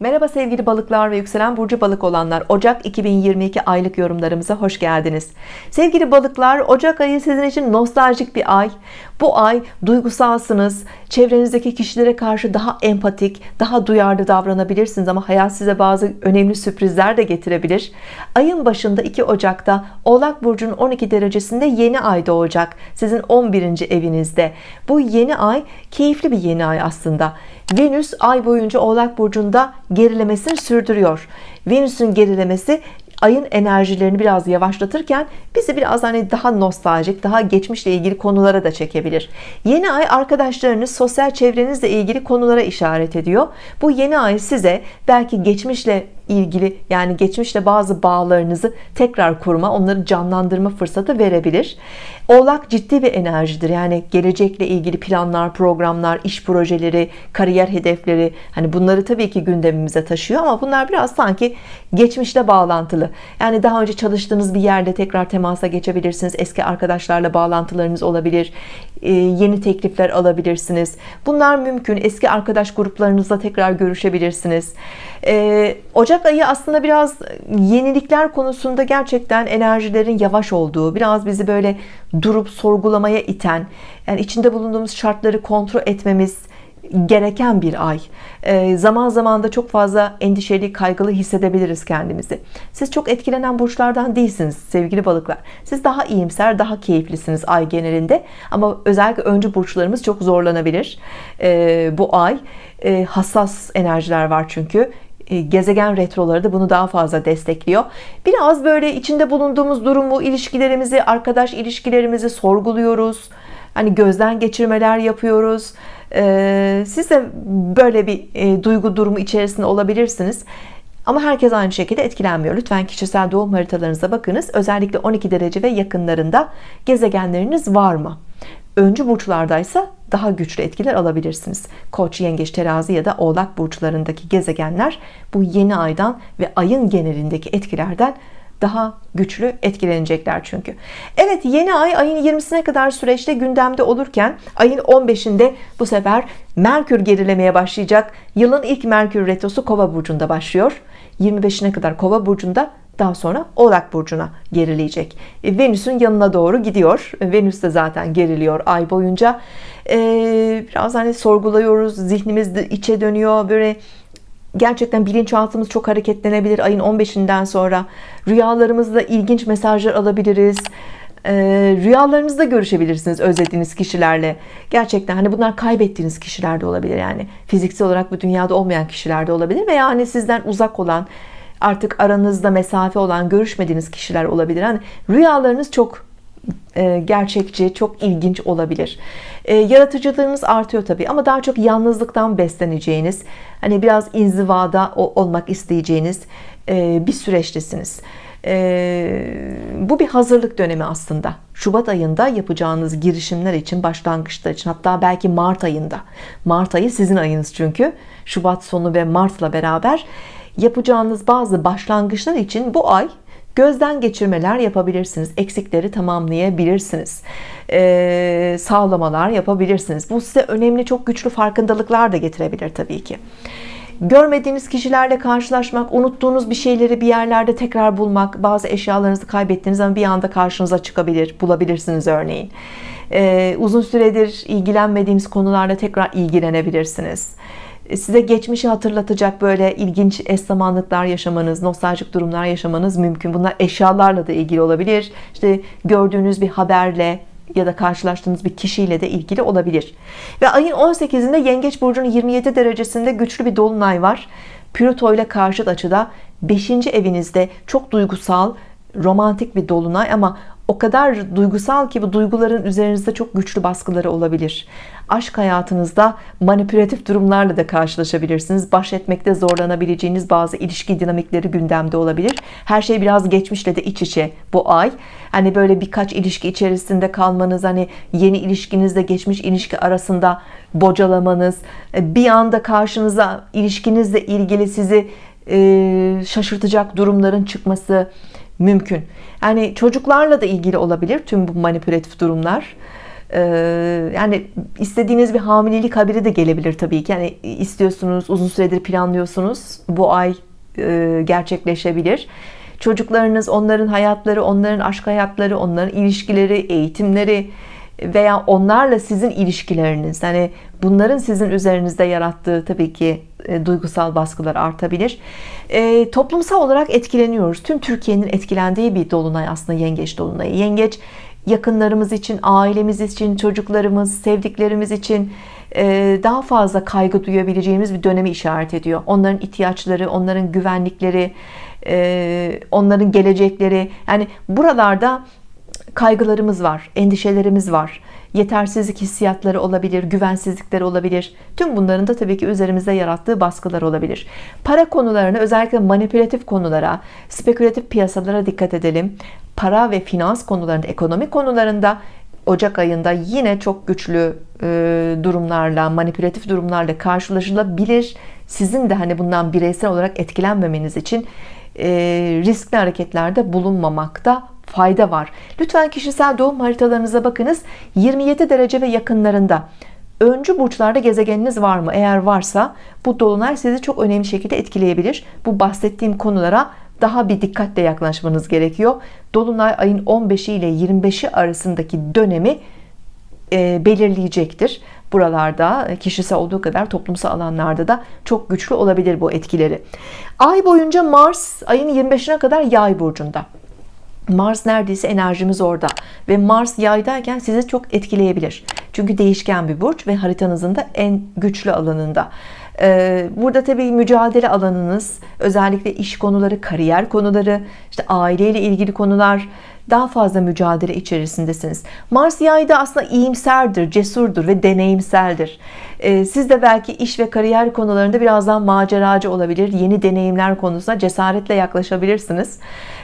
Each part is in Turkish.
Merhaba sevgili balıklar ve yükselen burcu balık olanlar. Ocak 2022 aylık yorumlarımıza hoş geldiniz. Sevgili balıklar Ocak ayı sizin için nostaljik bir ay. Bu ay duygusalsınız çevrenizdeki kişilere karşı daha empatik daha duyarlı davranabilirsiniz ama hayat size bazı önemli sürprizler de getirebilir. Ayın başında 2 Ocak'ta Oğlak Burcu'nun 12 derecesinde yeni ay doğacak sizin 11. evinizde. Bu yeni ay keyifli bir yeni ay aslında Venüs ay boyunca Oğlak Burcu'nda gerilemesini sürdürüyor. Venüs'ün gerilemesi ayın enerjilerini biraz yavaşlatırken bizi biraz hani daha nostaljik daha geçmişle ilgili konulara da çekebilir. Yeni ay arkadaşlarınız sosyal çevrenizle ilgili konulara işaret ediyor. Bu yeni ay size belki geçmişle ilgili yani geçmişle bazı bağlarınızı tekrar kurma onları canlandırma fırsatı verebilir Oğlak ciddi bir enerjidir. Yani gelecekle ilgili planlar programlar iş projeleri kariyer hedefleri hani bunları tabii ki gündemimize taşıyor ama bunlar biraz sanki geçmişle bağlantılı. Yani daha önce çalıştığınız bir yerde tekrar temasa geçebilirsiniz. Eski arkadaşlarla bağlantılarınız olabilir. Ee, yeni teklifler alabilirsiniz. Bunlar mümkün. Eski arkadaş gruplarınızla tekrar görüşebilirsiniz. Ee, Ocak ayı aslında biraz yenilikler konusunda gerçekten enerjilerin yavaş olduğu biraz bizi böyle durup sorgulamaya iten yani içinde bulunduğumuz şartları kontrol etmemiz gereken bir ay. E, zaman zaman da çok fazla endişeli kaygılı hissedebiliriz kendimizi. Siz çok etkilenen burçlardan değilsiniz sevgili balıklar. Siz daha iyimser daha keyiflisiniz ay genelinde. Ama özellikle öncü burçlarımız çok zorlanabilir e, bu ay. E, hassas enerjiler var çünkü gezegen retroları da bunu daha fazla destekliyor. Biraz böyle içinde bulunduğumuz durumu ilişkilerimizi arkadaş ilişkilerimizi sorguluyoruz. Hani gözden geçirmeler yapıyoruz. Ee, siz de böyle bir e, duygu durumu içerisinde olabilirsiniz. Ama herkes aynı şekilde etkilenmiyor. Lütfen kişisel doğum haritalarınıza bakınız. Özellikle 12 derece ve yakınlarında gezegenleriniz var mı? Öncü burçlardaysa daha güçlü etkiler alabilirsiniz. Koç yengeç terazi ya da oğlak burçlarındaki gezegenler bu yeni aydan ve ayın genelindeki etkilerden daha güçlü etkilenecekler çünkü. Evet yeni ay ayın 20'sine kadar süreçte gündemde olurken ayın 15'inde bu sefer Merkür gerilemeye başlayacak. Yılın ilk Merkür retrosu kova burcunda başlıyor. 25'ine kadar kova burcunda daha sonra oğlak burcuna gerileyecek. E, Venüs'ün yanına doğru gidiyor. Venüs de zaten geriliyor ay boyunca. Ee, biraz hani sorguluyoruz. Zihnimiz içe dönüyor. Böyle gerçekten bilinçaltımız çok hareketlenebilir. Ayın 15'inden sonra rüyalarımızda ilginç mesajlar alabiliriz. Rüyalarınızda görüşebilirsiniz özlediğiniz kişilerle. Gerçekten hani bunlar kaybettiğiniz kişiler de olabilir yani. Fiziksel olarak bu dünyada olmayan kişiler de olabilir veya hani sizden uzak olan artık aranızda mesafe olan görüşmediğiniz kişiler olabilir hani rüyalarınız çok e, gerçekçi çok ilginç olabilir. E, yaratıcılığınız artıyor tabii ama daha çok yalnızlıktan besleneceğiniz hani biraz inzivada olmak isteyeceğiniz e, bir süreçtesiniz. Bu bir hazırlık dönemi aslında. Şubat ayında yapacağınız girişimler için başlangıçlar için hatta belki Mart ayında. Mart ayı sizin ayınız çünkü. Şubat sonu ve Mart'la beraber yapacağınız bazı başlangıçlar için bu ay gözden geçirmeler yapabilirsiniz. Eksikleri tamamlayabilirsiniz. Ee, sağlamalar yapabilirsiniz. Bu size önemli çok güçlü farkındalıklar da getirebilir tabii ki. Görmediğiniz kişilerle karşılaşmak unuttuğunuz bir şeyleri bir yerlerde tekrar bulmak bazı eşyalarınızı kaybettiğiniz zaman bir anda karşınıza çıkabilir bulabilirsiniz örneğin. Ee, uzun süredir ilgilenmediğiniz konularla tekrar ilgilenebilirsiniz size geçmişi hatırlatacak böyle ilginç eş zamanlıklar yaşamanız nostaljik durumlar yaşamanız mümkün. Bunlar eşyalarla da ilgili olabilir. İşte gördüğünüz bir haberle ya da karşılaştığınız bir kişiyle de ilgili olabilir. Ve ayın 18'inde yengeç burcunun 27 derecesinde güçlü bir dolunay var. Plüto ile karşıt açıda 5. evinizde çok duygusal romantik bir dolunay ama o kadar duygusal ki bu duyguların üzerinizde çok güçlü baskıları olabilir. Aşk hayatınızda manipülatif durumlarla da karşılaşabilirsiniz. Baş etmekte zorlanabileceğiniz bazı ilişki dinamikleri gündemde olabilir. Her şey biraz geçmişle de iç içe bu ay. Hani böyle birkaç ilişki içerisinde kalmanız hani yeni ilişkinizle geçmiş ilişki arasında bocalamanız bir anda karşınıza ilişkinizle ilgili sizi e, şaşırtacak durumların çıkması mümkün yani çocuklarla da ilgili olabilir tüm bu manipülatif durumlar Ee, yani istediğiniz bir hamilelik haberi de gelebilir tabii ki. Yani istiyorsunuz, uzun süredir planlıyorsunuz. Bu ay e, gerçekleşebilir. Çocuklarınız, onların hayatları, onların aşk hayatları, onların ilişkileri, eğitimleri veya onlarla sizin ilişkileriniz hani bunların sizin üzerinizde yarattığı tabii ki e, duygusal baskılar artabilir. E, toplumsal olarak etkileniyoruz. Tüm Türkiye'nin etkilendiği bir dolunay aslında yengeç dolunayı. Yengeç yakınlarımız için ailemiz için çocuklarımız sevdiklerimiz için e, daha fazla kaygı duyabileceğimiz bir dönemi işaret ediyor. Onların ihtiyaçları onların güvenlikleri e, onların gelecekleri. Yani buralarda kaygılarımız var, endişelerimiz var. Yetersizlik hissiyatları olabilir, güvensizlikleri olabilir. Tüm bunların da tabii ki üzerimizde yarattığı baskılar olabilir. Para konularına, özellikle manipülatif konulara, spekülatif piyasalara dikkat edelim. Para ve finans konularında, ekonomik konularında Ocak ayında yine çok güçlü e, durumlarla, manipülatif durumlarla karşılaşılabilir. Sizin de hani bundan bireysel olarak etkilenmemeniz için e, riskli hareketlerde bulunmamakta fayda var. Lütfen kişisel doğum haritalarınıza bakınız. 27 derece ve yakınlarında. Öncü burçlarda gezegeniniz var mı? Eğer varsa bu dolunay sizi çok önemli şekilde etkileyebilir. Bu bahsettiğim konulara daha bir dikkatle yaklaşmanız gerekiyor. Dolunay ayın 15'i ile 25'i arasındaki dönemi e, belirleyecektir. Buralarda e, kişisel olduğu kadar toplumsal alanlarda da çok güçlü olabilir bu etkileri. Ay boyunca Mars ayın 25'ine kadar yay burcunda Mars neredeyse enerjimiz orada ve Mars yaydayken sizi çok etkileyebilir. Çünkü değişken bir burç ve haritanızın da en güçlü alanında. Ee, burada tabii mücadele alanınız özellikle iş konuları kariyer konuları işte aileyle ilgili konular daha fazla mücadele içerisindesiniz. Mars yayda aslında iyimserdir cesurdur ve deneyimseldir. Ee, siz de belki iş ve kariyer konularında birazdan maceracı olabilir yeni deneyimler konusuna cesaretle yaklaşabilirsiniz.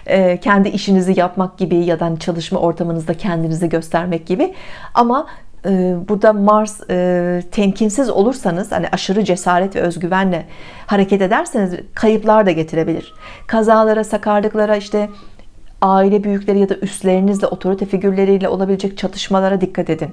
Ee, kendi işinizi yapmak gibi ya da hani çalışma ortamınızda kendinizi göstermek gibi. Ama e, burada Mars e, temkinsiz olursanız hani aşırı cesaret ve özgüvenle hareket ederseniz kayıplar da getirebilir. Kazalara sakarlıklara işte aile büyükleri ya da üstlerinizle otorite figürleriyle olabilecek çatışmalara dikkat edin.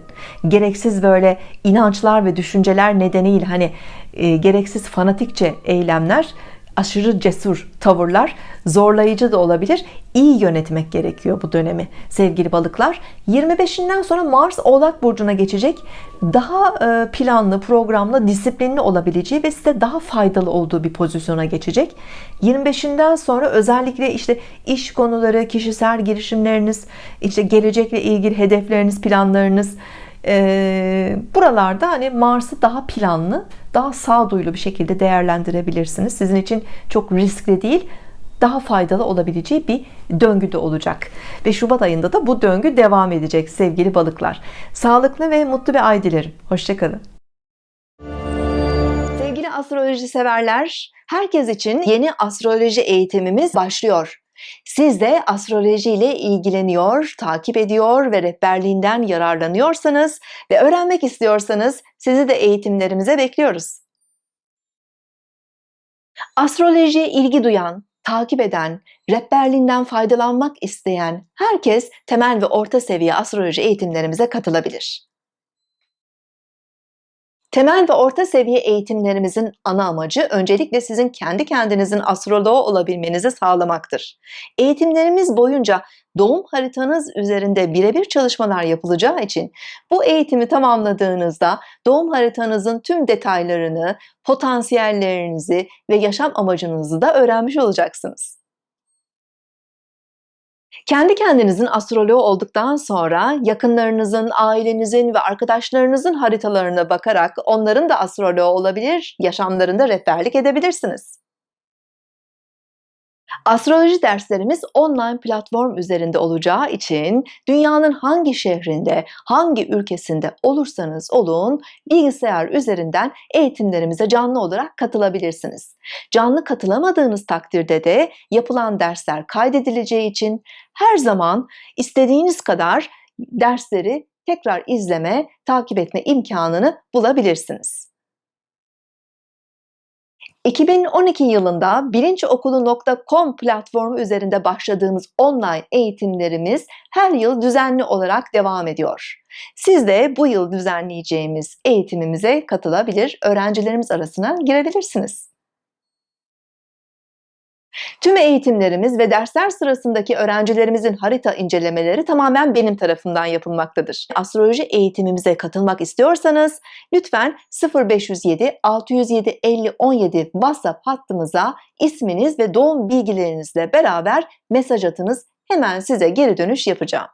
Gereksiz böyle inançlar ve düşünceler nedeniyle hani e, gereksiz fanatikçe eylemler aşırı cesur tavırlar zorlayıcı da olabilir. İyi yönetmek gerekiyor bu dönemi sevgili balıklar. 25'inden sonra Mars oğlak burcuna geçecek. Daha e, planlı programlı disiplinli olabileceği ve size daha faydalı olduğu bir pozisyona geçecek. 25'inden sonra özellikle işte iş konuları kişisel girişimleriniz işte gelecekle ilgili hedefleriniz planlarınız e, buralarda hani Mars'ı daha planlı daha sağduyulu bir şekilde değerlendirebilirsiniz. Sizin için çok riskli değil daha faydalı olabileceği bir döngüde olacak. Ve Şubat ayında da bu döngü devam edecek sevgili balıklar. Sağlıklı ve mutlu bir ay dilerim. Hoşçakalın. Sevgili astroloji severler herkes için yeni astroloji eğitimimiz başlıyor siz de astroloji ile ilgileniyor, takip ediyor ve rehberliğinden yararlanıyorsanız ve öğrenmek istiyorsanız sizi de eğitimlerimize bekliyoruz. Astrolojiye ilgi duyan, takip eden, rehberliğinden faydalanmak isteyen herkes temel ve orta seviye astroloji eğitimlerimize katılabilir. Temel ve orta seviye eğitimlerimizin ana amacı öncelikle sizin kendi kendinizin astroloğu olabilmenizi sağlamaktır. Eğitimlerimiz boyunca doğum haritanız üzerinde birebir çalışmalar yapılacağı için bu eğitimi tamamladığınızda doğum haritanızın tüm detaylarını, potansiyellerinizi ve yaşam amacınızı da öğrenmiş olacaksınız. Kendi kendinizin astroloğu olduktan sonra yakınlarınızın, ailenizin ve arkadaşlarınızın haritalarına bakarak onların da astroloğu olabilir, yaşamlarında rehberlik edebilirsiniz. Astroloji derslerimiz online platform üzerinde olacağı için dünyanın hangi şehrinde, hangi ülkesinde olursanız olun bilgisayar üzerinden eğitimlerimize canlı olarak katılabilirsiniz. Canlı katılamadığınız takdirde de yapılan dersler kaydedileceği için her zaman istediğiniz kadar dersleri tekrar izleme, takip etme imkanını bulabilirsiniz. 2012 yılında bilinçokulu.com platformu üzerinde başladığımız online eğitimlerimiz her yıl düzenli olarak devam ediyor. Siz de bu yıl düzenleyeceğimiz eğitimimize katılabilir, öğrencilerimiz arasına girebilirsiniz. Tüm eğitimlerimiz ve dersler sırasındaki öğrencilerimizin harita incelemeleri tamamen benim tarafından yapılmaktadır. Astroloji eğitimimize katılmak istiyorsanız lütfen 0507 607 50 17 WhatsApp hattımıza isminiz ve doğum bilgilerinizle beraber mesaj atınız. Hemen size geri dönüş yapacağım.